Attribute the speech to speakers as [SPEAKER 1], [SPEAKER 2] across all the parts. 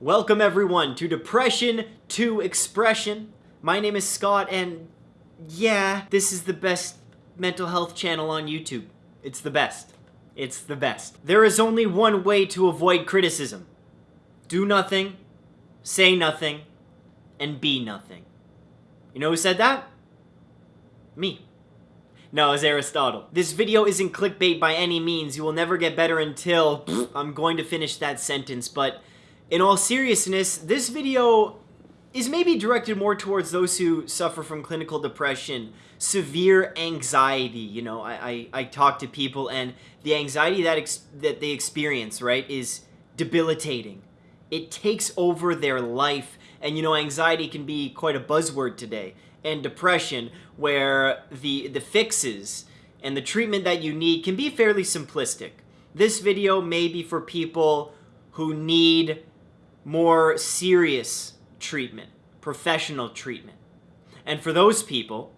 [SPEAKER 1] Welcome everyone to Depression to Expression. My name is Scott and yeah, this is the best mental health channel on YouTube. It's the best. It's the best. There is only one way to avoid criticism. Do nothing, say nothing, and be nothing. You know who said that? Me. No, it's Aristotle. This video isn't clickbait by any means. You will never get better until I'm going to finish that sentence, but in all seriousness, this video is maybe directed more towards those who suffer from clinical depression, severe anxiety. You know, I, I, I talk to people and the anxiety that, that they experience, right, is debilitating. It takes over their life. And, you know, anxiety can be quite a buzzword today. And depression, where the, the fixes and the treatment that you need can be fairly simplistic. This video may be for people who need more serious treatment, professional treatment. And for those people,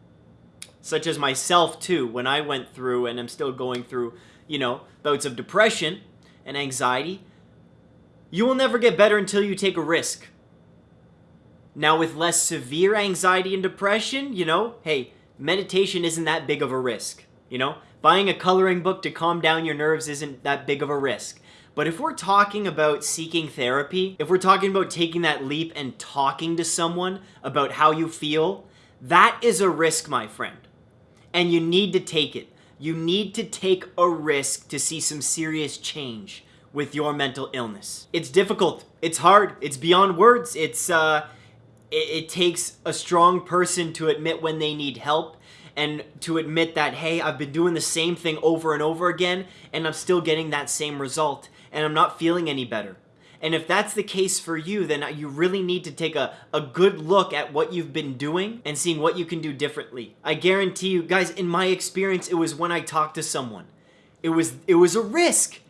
[SPEAKER 1] such as myself too, when I went through and I'm still going through, you know, bouts of depression and anxiety, you will never get better until you take a risk. Now, with less severe anxiety and depression, you know, hey, meditation isn't that big of a risk. You know, buying a coloring book to calm down your nerves isn't that big of a risk. But if we're talking about seeking therapy, if we're talking about taking that leap and talking to someone about how you feel, that is a risk, my friend. And you need to take it. You need to take a risk to see some serious change with your mental illness. It's difficult. It's hard. It's beyond words. It's uh it, it takes a strong person to admit when they need help and to admit that hey, I've been doing the same thing over and over again and I'm still getting that same result and I'm not feeling any better. And if that's the case for you, then you really need to take a, a good look at what you've been doing and seeing what you can do differently. I guarantee you, guys, in my experience, it was when I talked to someone. It was it was a risk.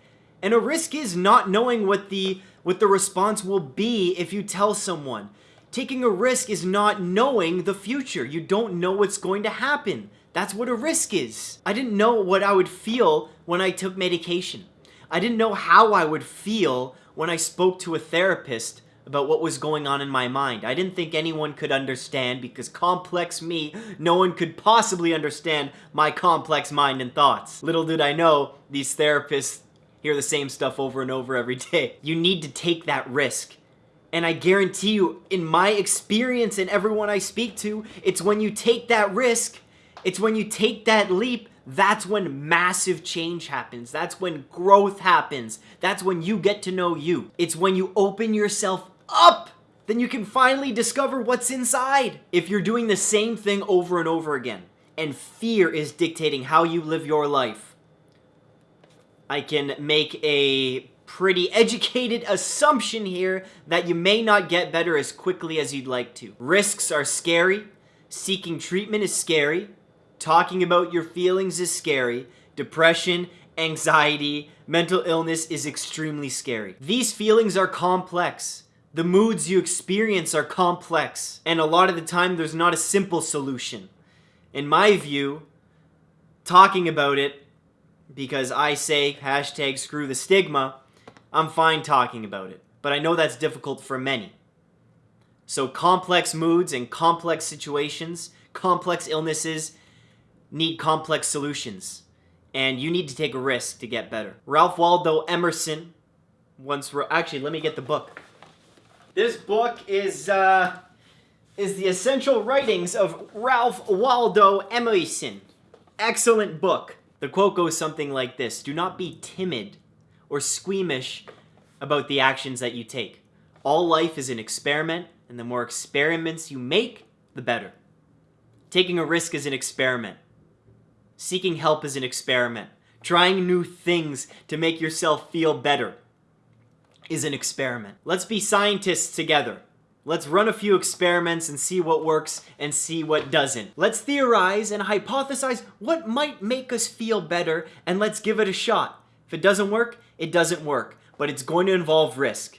[SPEAKER 1] And a risk is not knowing what the what the response will be if you tell someone. Taking a risk is not knowing the future. You don't know what's going to happen. That's what a risk is. I didn't know what I would feel when I took medication. I didn't know how I would feel when I spoke to a therapist about what was going on in my mind. I didn't think anyone could understand because complex me, no one could possibly understand my complex mind and thoughts. Little did I know, these therapists hear the same stuff over and over every day. You need to take that risk. And I guarantee you, in my experience and everyone I speak to, it's when you take that risk, it's when you take that leap that's when massive change happens. That's when growth happens. That's when you get to know you. It's when you open yourself up then you can finally discover what's inside. If you're doing the same thing over and over again, and fear is dictating how you live your life, I can make a pretty educated assumption here that you may not get better as quickly as you'd like to. Risks are scary, seeking treatment is scary, Talking about your feelings is scary. Depression, anxiety, mental illness is extremely scary. These feelings are complex. The moods you experience are complex. And a lot of the time, there's not a simple solution. In my view, talking about it, because I say hashtag screw the stigma, I'm fine talking about it. But I know that's difficult for many. So complex moods and complex situations, complex illnesses, need complex solutions, and you need to take a risk to get better. Ralph Waldo Emerson once wrote, actually, let me get the book. This book is, uh, is the essential writings of Ralph Waldo Emerson. Excellent book. The quote goes something like this, do not be timid or squeamish about the actions that you take. All life is an experiment, and the more experiments you make, the better. Taking a risk is an experiment. Seeking help is an experiment. Trying new things to make yourself feel better is an experiment. Let's be scientists together. Let's run a few experiments and see what works and see what doesn't. Let's theorize and hypothesize what might make us feel better and let's give it a shot. If it doesn't work, it doesn't work, but it's going to involve risk.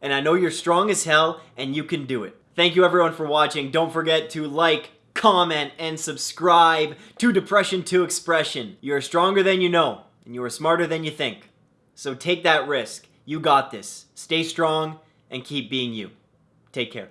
[SPEAKER 1] And I know you're strong as hell and you can do it. Thank you everyone for watching. Don't forget to like, comment, and subscribe to Depression to Expression. You are stronger than you know, and you are smarter than you think. So take that risk. You got this. Stay strong and keep being you. Take care.